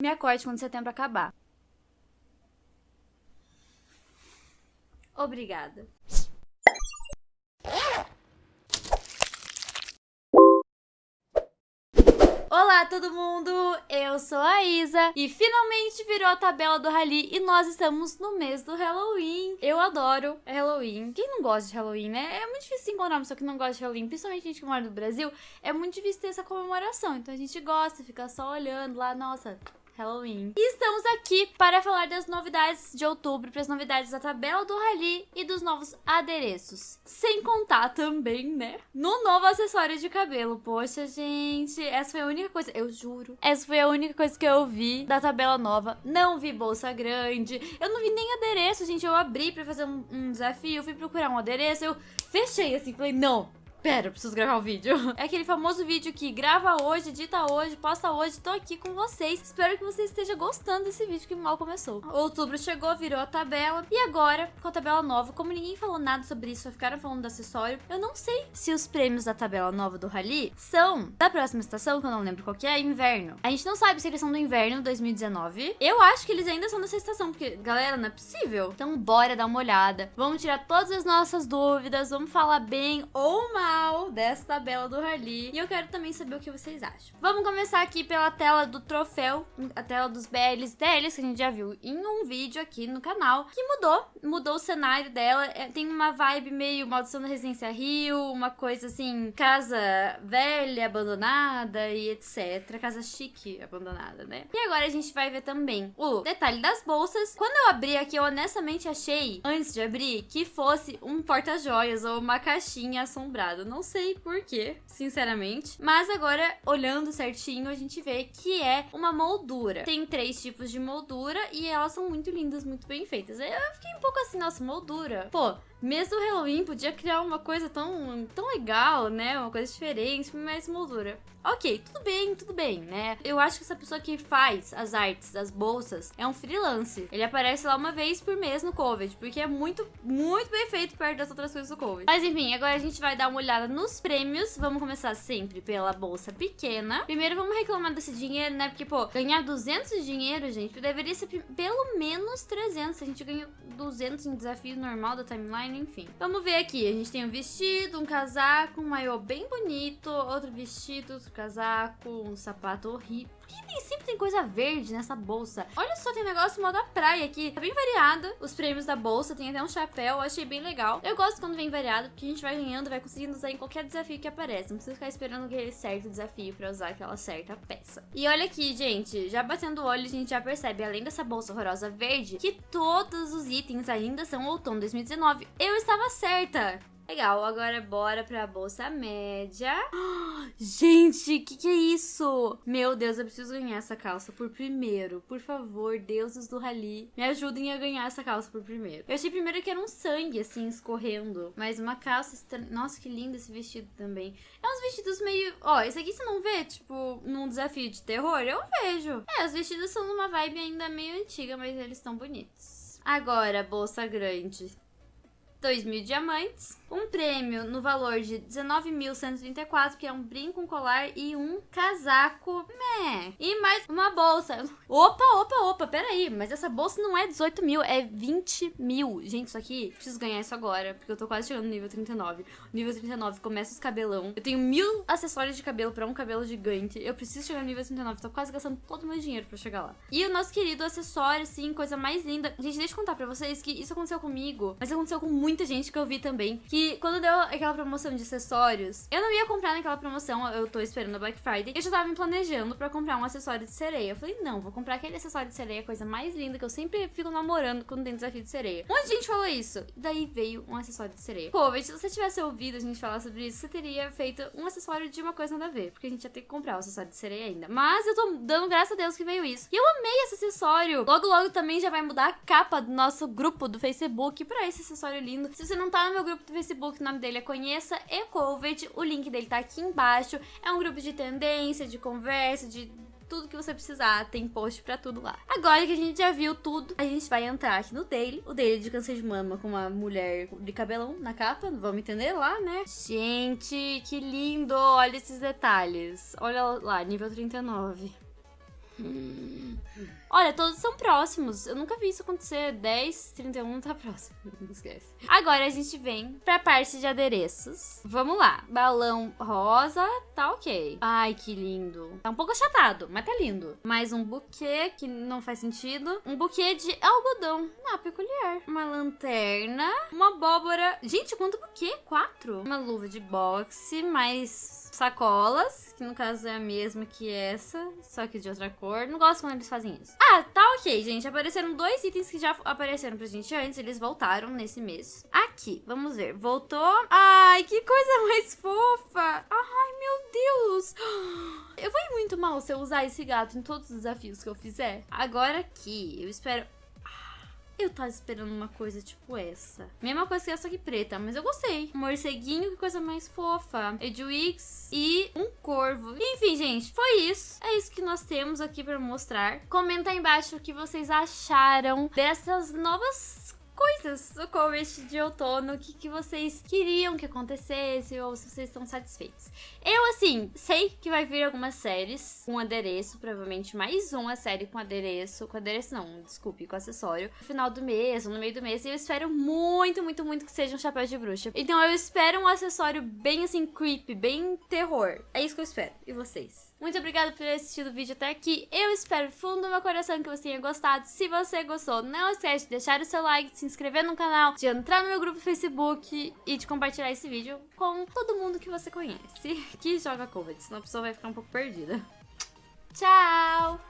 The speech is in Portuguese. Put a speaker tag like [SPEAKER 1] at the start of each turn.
[SPEAKER 1] Me acorde quando setembro acabar. Obrigada. Olá todo mundo, eu sou a Isa e finalmente virou a tabela do Rally e nós estamos no mês do Halloween. Eu adoro Halloween. Quem não gosta de Halloween, né? É muito difícil encontrar uma pessoa que não gosta de Halloween, principalmente gente que mora no Brasil. É muito difícil ter essa comemoração, então a gente gosta, fica só olhando lá, nossa, Halloween. E estamos aqui para falar das novidades de outubro, para as novidades da tabela do Rally e dos novos adereços. Sem contar também, né, no novo acessório de cabelo. Poxa, gente, essa foi a única coisa, eu juro, essa foi a única coisa que eu vi da tabela nova. Não vi bolsa grande, eu não vi nem adereço, gente. Eu abri para fazer um, um desafio, fui procurar um adereço, eu fechei assim, falei, não, Pera, preciso gravar o um vídeo. É aquele famoso vídeo que grava hoje, edita hoje, posta hoje, tô aqui com vocês. Espero que você esteja gostando desse vídeo que mal começou. Outubro chegou, virou a tabela. E agora, com a tabela nova, como ninguém falou nada sobre isso, só ficaram falando do acessório, eu não sei se os prêmios da tabela nova do Rally são da próxima estação, que eu não lembro qual que é, inverno. A gente não sabe se eles são do inverno 2019. Eu acho que eles ainda são dessa estação, porque, galera, não é possível. Então, bora dar uma olhada. Vamos tirar todas as nossas dúvidas, vamos falar bem ou mal final dessa tabela do Harley. E eu quero também saber o que vocês acham. Vamos começar aqui pela tela do troféu, a tela dos BLs deles, que a gente já viu em um vídeo aqui no canal, que mudou, mudou o cenário dela. É, tem uma vibe meio Maldição da Residência Rio, uma coisa assim, casa velha, abandonada e etc. Casa chique, abandonada, né? E agora a gente vai ver também o detalhe das bolsas. Quando eu abri aqui, eu honestamente achei, antes de abrir, que fosse um porta-joias ou uma caixinha assombrada não sei porquê, sinceramente. Mas agora, olhando certinho, a gente vê que é uma moldura. Tem três tipos de moldura e elas são muito lindas, muito bem feitas. Eu fiquei um pouco assim, nossa, moldura. Pô, mesmo o Halloween podia criar uma coisa tão, tão legal, né? Uma coisa diferente, mais moldura. Ok, tudo bem, tudo bem, né? Eu acho que essa pessoa que faz as artes das bolsas é um freelance. Ele aparece lá uma vez por mês no Covid, porque é muito, muito bem feito perto das outras coisas do Covid. Mas enfim, agora a gente vai dar uma olhada nos prêmios. Vamos começar sempre pela bolsa pequena. Primeiro vamos reclamar desse dinheiro, né? Porque, pô, ganhar 200 de dinheiro, gente, deveria ser pelo menos 300. A gente ganha 200 em desafio normal da timeline enfim. Vamos ver aqui, a gente tem um vestido, um casaco, um maiô bem bonito, outro vestido, outro casaco, um sapato horrível. Que nem sempre tem coisa verde nessa bolsa? Olha só, tem negócio moda praia aqui. Tá bem variado os prêmios da bolsa, tem até um chapéu, achei bem legal. Eu gosto quando vem variado, porque a gente vai ganhando, vai conseguindo usar em qualquer desafio que aparece. Não precisa ficar esperando aquele certo desafio pra usar aquela certa peça. E olha aqui, gente, já batendo o olho, a gente já percebe, além dessa bolsa horrorosa verde, que todos os itens ainda são outono 2019. Eu estava certa! Legal, agora bora pra bolsa média. Gente, que que é isso? Meu Deus, eu preciso ganhar essa calça por primeiro. Por favor, deuses do rally, me ajudem a ganhar essa calça por primeiro. Eu achei primeiro que era um sangue, assim, escorrendo. Mas uma calça... Nossa, que lindo esse vestido também. É uns vestidos meio... Ó, esse aqui você não vê, tipo, num desafio de terror? Eu vejo. É, os vestidos são numa vibe ainda meio antiga, mas eles estão bonitos. Agora, bolsa grande. 2 mil diamantes, um prêmio no valor de 19.134, que é um brinco, um colar e um casaco, meh, e mais uma bolsa. Opa, opa, opa, peraí, mas essa bolsa não é 18 mil, é 20 mil. Gente, isso aqui, preciso ganhar isso agora, porque eu tô quase chegando no nível 39. nível 39 começa os cabelão. Eu tenho mil acessórios de cabelo pra um cabelo gigante. Eu preciso chegar no nível 39, tô quase gastando todo o meu dinheiro pra chegar lá. E o nosso querido acessório, assim, coisa mais linda. Gente, deixa eu contar pra vocês que isso aconteceu comigo, mas aconteceu com muito muita gente que eu vi também que quando deu aquela promoção de acessórios, eu não ia comprar naquela promoção, eu tô esperando a Black Friday, eu já tava me planejando pra comprar um acessório de sereia. Eu falei, não, vou comprar aquele acessório de sereia, coisa mais linda que eu sempre fico namorando quando tem desafio de sereia. Um monte de gente falou isso. Daí veio um acessório de sereia. Covid, se você tivesse ouvido a gente falar sobre isso, você teria feito um acessório de uma coisa nada a ver, porque a gente ia ter que comprar o acessório de sereia ainda. Mas eu tô dando graças a Deus que veio isso. E eu amei esse acessório. Logo, logo também já vai mudar a capa do nosso grupo do Facebook pra esse acessório lindo Se você não tá no meu grupo do Facebook, o nome dele é Conheça Ecovet. O link dele tá aqui embaixo. É um grupo de tendência, de conversa, de tudo que você precisar, tem post pra tudo lá. Agora que a gente já viu tudo, a gente vai entrar aqui no daily, o daily de câncer de mama com uma mulher de cabelão na capa, vamos entender lá, né? Gente, que lindo, olha esses detalhes. Olha lá, nível 39. Olha, todos são próximos. Eu nunca vi isso acontecer. 10, 31 tá próximo. Não esquece. Agora a gente vem pra parte de adereços. Vamos lá. Balão rosa, tá ok. Ai, que lindo. Tá um pouco achatado, mas tá lindo. Mais um buquê, que não faz sentido. Um buquê de algodão. Ah, peculiar. Uma lanterna. Uma abóbora. Gente, quanto buquê? Quatro. Uma luva de boxe, mais sacolas, que no caso é a mesma que essa, só que de outra cor. Não gosto quando eles fazem isso. Ah, tá ok, gente. Apareceram dois itens que já apareceram pra gente antes, eles voltaram nesse mês. Aqui, vamos ver. Voltou. Ai, que coisa mais fofa. Ai, meu Deus. Eu vou ir muito mal se eu usar esse gato em todos os desafios que eu fizer. Agora aqui, eu espero eu tava esperando uma coisa tipo essa. Mesma coisa que essa aqui preta, mas eu gostei. Morceguinho, que coisa mais fofa. Edwix e um corvo. Enfim, gente, foi isso. É isso que nós temos aqui pra mostrar. Comenta aí embaixo o que vocês acharam dessas novas coisas do cover de outono, o que, que vocês queriam que acontecesse ou se vocês estão satisfeitos. Eu, assim, sei que vai vir algumas séries com adereço, provavelmente mais uma série com adereço, com adereço não, desculpe, com acessório, no final do mês ou no meio do mês, e eu espero muito, muito, muito que seja um chapéu de bruxa. Então eu espero um acessório bem, assim, creepy, bem terror. É isso que eu espero. E vocês? Muito obrigada por ter assistido o vídeo até aqui. Eu espero fundo do meu coração que você tenha gostado. Se você gostou, não esquece de deixar o seu like, de se inscrever no canal, de entrar no meu grupo Facebook e de compartilhar esse vídeo com todo mundo que você conhece que joga Covid, senão a pessoa vai ficar um pouco perdida. Tchau!